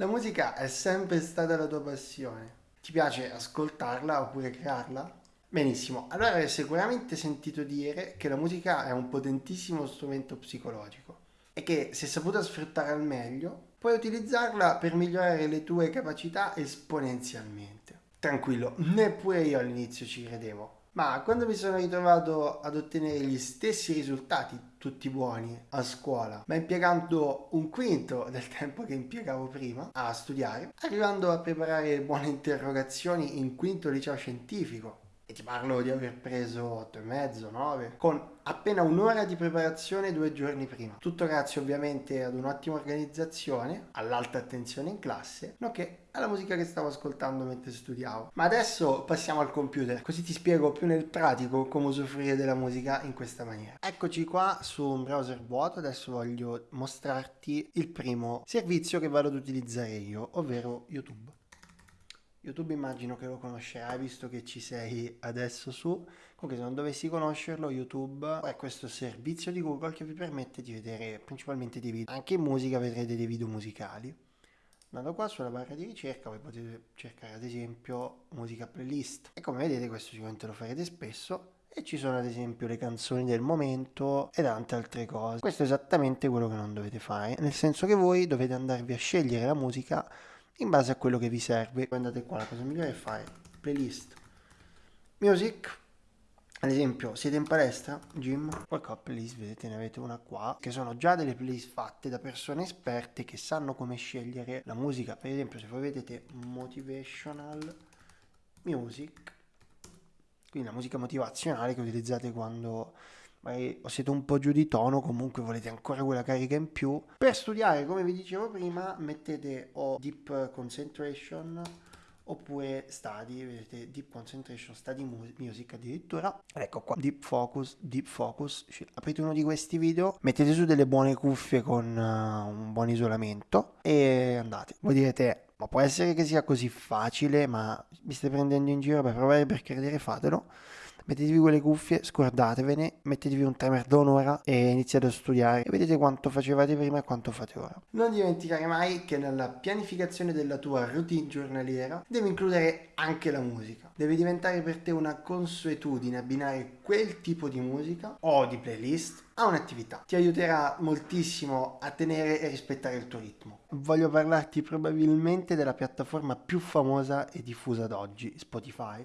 La musica è sempre stata la tua passione. Ti piace ascoltarla oppure crearla? Benissimo, allora hai sicuramente sentito dire che la musica è un potentissimo strumento psicologico e che se saputa sfruttare al meglio puoi utilizzarla per migliorare le tue capacità esponenzialmente. Tranquillo, neppure io all'inizio ci credevo, ma quando mi sono ritrovato ad ottenere gli stessi risultati, tutti buoni, a scuola, ma impiegando un quinto del tempo che impiegavo prima a studiare, arrivando a preparare buone interrogazioni in quinto liceo scientifico, e ti parlo di aver preso 8,5, 9, con appena un'ora di preparazione due giorni prima. Tutto grazie ovviamente ad un'ottima organizzazione, all'alta attenzione in classe, nonché alla musica che stavo ascoltando mentre studiavo. Ma adesso passiamo al computer, così ti spiego più nel pratico come usufruire della musica in questa maniera. Eccoci qua su un browser vuoto, adesso voglio mostrarti il primo servizio che vado ad utilizzare io, ovvero YouTube. YouTube immagino che lo conoscerai visto che ci sei adesso su. Comunque se non dovessi conoscerlo, YouTube è questo servizio di Google che vi permette di vedere principalmente dei video. Anche in musica vedrete dei video musicali. Andando qua sulla barra di ricerca voi potete cercare ad esempio musica playlist. E come vedete questo sicuramente lo farete spesso. E ci sono ad esempio le canzoni del momento e tante altre cose. Questo è esattamente quello che non dovete fare. Nel senso che voi dovete andarvi a scegliere la musica in base a quello che vi serve. Andate qua, la cosa migliore è fare playlist music. Ad esempio, siete in palestra, gym, qualche playlist, vedete, ne avete una qua, che sono già delle playlist fatte da persone esperte che sanno come scegliere la musica. Per esempio, se voi vedete motivational music, quindi la musica motivazionale che utilizzate quando magari siete un po' giù di tono, comunque volete ancora quella carica in più. Per studiare, come vi dicevo prima, mettete o Deep Concentration oppure Study, vedete Deep Concentration, Study Music addirittura. Ecco qua, Deep Focus, Deep Focus. Aprite uno di questi video, mettete su delle buone cuffie con uh, un buon isolamento e andate. Voi direte, ma può essere che sia così facile, ma mi stai prendendo in giro per provare per credere, fatelo mettetevi quelle cuffie, scordatevene, mettetevi un timer da un'ora e iniziate a studiare e vedete quanto facevate prima e quanto fate ora. Non dimenticare mai che nella pianificazione della tua routine giornaliera devi includere anche la musica. Deve diventare per te una consuetudine abbinare quel tipo di musica o di playlist a un'attività. Ti aiuterà moltissimo a tenere e rispettare il tuo ritmo. Voglio parlarti probabilmente della piattaforma più famosa e diffusa ad oggi, Spotify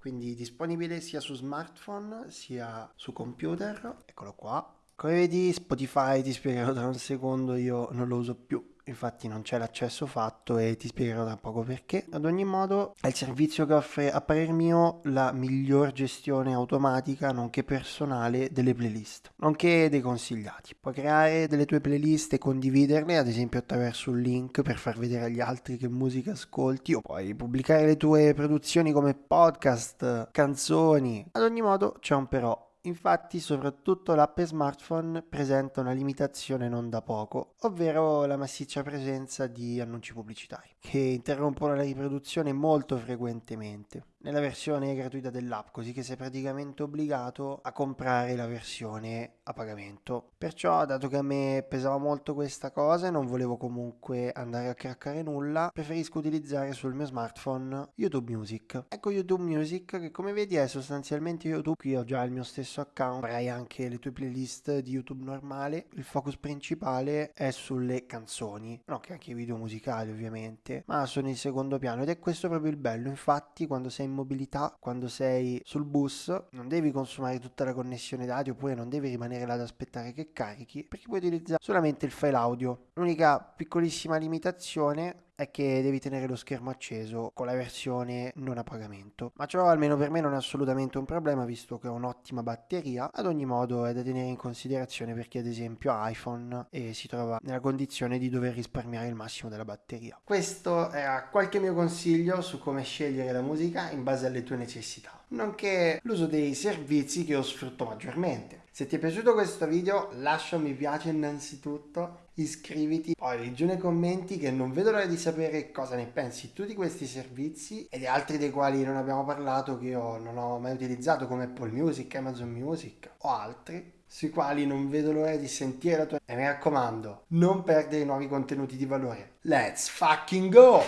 quindi disponibile sia su smartphone sia su computer. Eccolo qua. Come vedi Spotify ti spiegherò tra un secondo io non lo uso più infatti non c'è l'accesso fatto e ti spiegherò tra poco perché. Ad ogni modo è il servizio che offre a parer mio la miglior gestione automatica nonché personale delle playlist, nonché dei consigliati. Puoi creare delle tue playlist e condividerle ad esempio attraverso un link per far vedere agli altri che musica ascolti o puoi pubblicare le tue produzioni come podcast, canzoni. Ad ogni modo c'è un però Infatti soprattutto l'app smartphone presenta una limitazione non da poco, ovvero la massiccia presenza di annunci pubblicitari, che interrompono la riproduzione molto frequentemente nella versione gratuita dell'app, così che sei praticamente obbligato a comprare la versione a pagamento. Perciò, dato che a me pesava molto questa cosa e non volevo comunque andare a craccare nulla, preferisco utilizzare sul mio smartphone YouTube Music. Ecco YouTube Music che come vedi è sostanzialmente YouTube, qui ho già il mio stesso account, avrai anche le tue playlist di YouTube normale, il focus principale è sulle canzoni, no che anche i video musicali ovviamente, ma sono in secondo piano ed è questo proprio il bello, infatti quando sei in mobilità, quando sei sul bus, non devi consumare tutta la connessione dati oppure non devi rimanere là ad aspettare che carichi, perché puoi utilizzare solamente il file audio. L'unica piccolissima limitazione è che devi tenere lo schermo acceso con la versione non a pagamento. Ma ciò almeno per me non è assolutamente un problema visto che ho un'ottima batteria. Ad ogni modo è da tenere in considerazione per chi ad esempio ha iPhone e si trova nella condizione di dover risparmiare il massimo della batteria. Questo era qualche mio consiglio su come scegliere la musica in base alle tue necessità nonché l'uso dei servizi che io sfrutto maggiormente. Se ti è piaciuto questo video lascia un mi piace innanzitutto, iscriviti, poi leggi nei commenti che non vedo l'ora di sapere cosa ne pensi tu di questi servizi e di altri dei quali non abbiamo parlato che io non ho mai utilizzato come Apple Music, Amazon Music o altri sui quali non vedo l'ora di sentire la tua... E mi raccomando, non perdere i nuovi contenuti di valore. Let's fucking go!